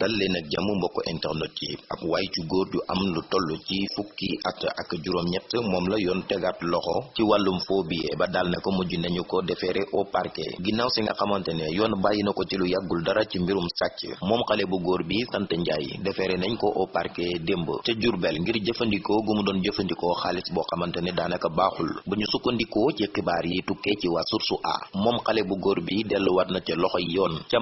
dal leen jàmm mbokk internet yi ab waay ci góor ju am lu toll ci fukki at ak juróom-ñett moom la yoon tegaat loxo ci wàllum ba daal ne ko mujj nañu ko déféré au parquet. Ginnaaw si nga xamante ne yoon na ko ci lu yàggul dara ci mbirum sàcc moom xale bu góor bi sant Njaay déféré nañ ko au parquet démb ca Jurbel ngir jëfandikoo gu mu doon jëfandikoo xaalis boo xamante ne daanaka baaxul. Sukkandikoo ci xibaar yi ci Source A moom xale bu góor bi delluwaat na ca loxo yoon. Ca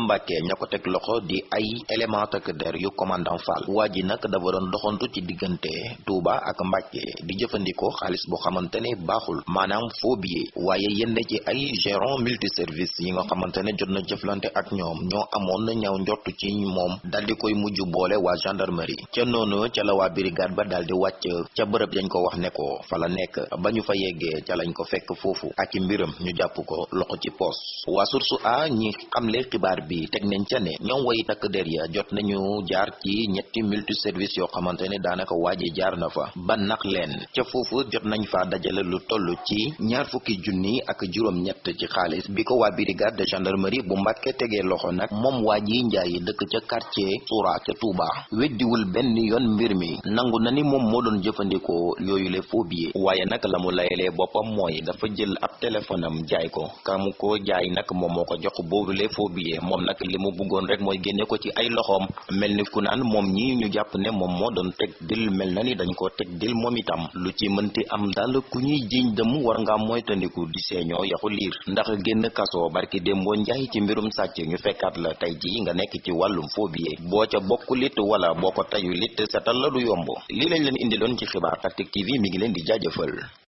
loxo di ay élément takk der yu commandant Fall. Waa ji nag dafa doon doxantu ci diggante. Touba ak Mbàkke di jëfandikoo xaalis boo xamante ne baaxul. Maanaam faux billet waaye yenn ci ay gérant multiservice yi nga xamante ne jot na jëflante ak ñoom. Ñoo amoon na ñaaw njott ci moom. Dal di koy mujj boole waa gendarmerie. Ca noonu ca la waa brigade ba dal di wàcc. Ca bërëb yañ ko wax ne ko fa la nekk. Ba ñu fa yeggee ca lañ ko fekk foofu. Ak mbiram ñu jàpp ko loxo ci poos. Waa Source A ñi xamle xibaar bi teg nañ ca ne ñoom way takk der ya jot nañu jaar ci ñetti multiservice yoo xamante ne daanaka waaji jaar na fa. Ba nax leen ca foofu jot nañ fa dajale lu toll ci ñaar fukki junni ak juróom-ñett ci xaalis. Bi ko brigade de gendarmerie bu Mbàkke tegee loxo nag moom waa ji njaay dëkk ca quartier Soura ca Touba. Weddiwul benn yoon mbir mi. Nangu na ni moom moo doon jëfandikoo yooyu le faux billets waaye nag la mu layalee boppam mooy dafa jël ab téléphone jaay ko. Kamu ko jaay nag moom moo ko jox boobu le faux billets moom nag li mu bëggoon rek génne ko ci ay loxoom mel ni ku naan moom ñi ñu jàpp ne moom moo doon teg dil mel na ni dañ ko teg dil moom itam. lu ci mënti am daal ku ñuy jiiñ dëmm war nga moytandiku di seeñoo yaxu liir. ndax génn kaso barki démboo njaay ci mbirum sàcc ñu fekkaat la tey ji nga nekk ci wàllum billet boo ca bokkulit wala boo ko tayu lit setal la du yomb. lii lañ leen indiloon ci xibaar Tactic TV mi ngi leen di jaajëfal.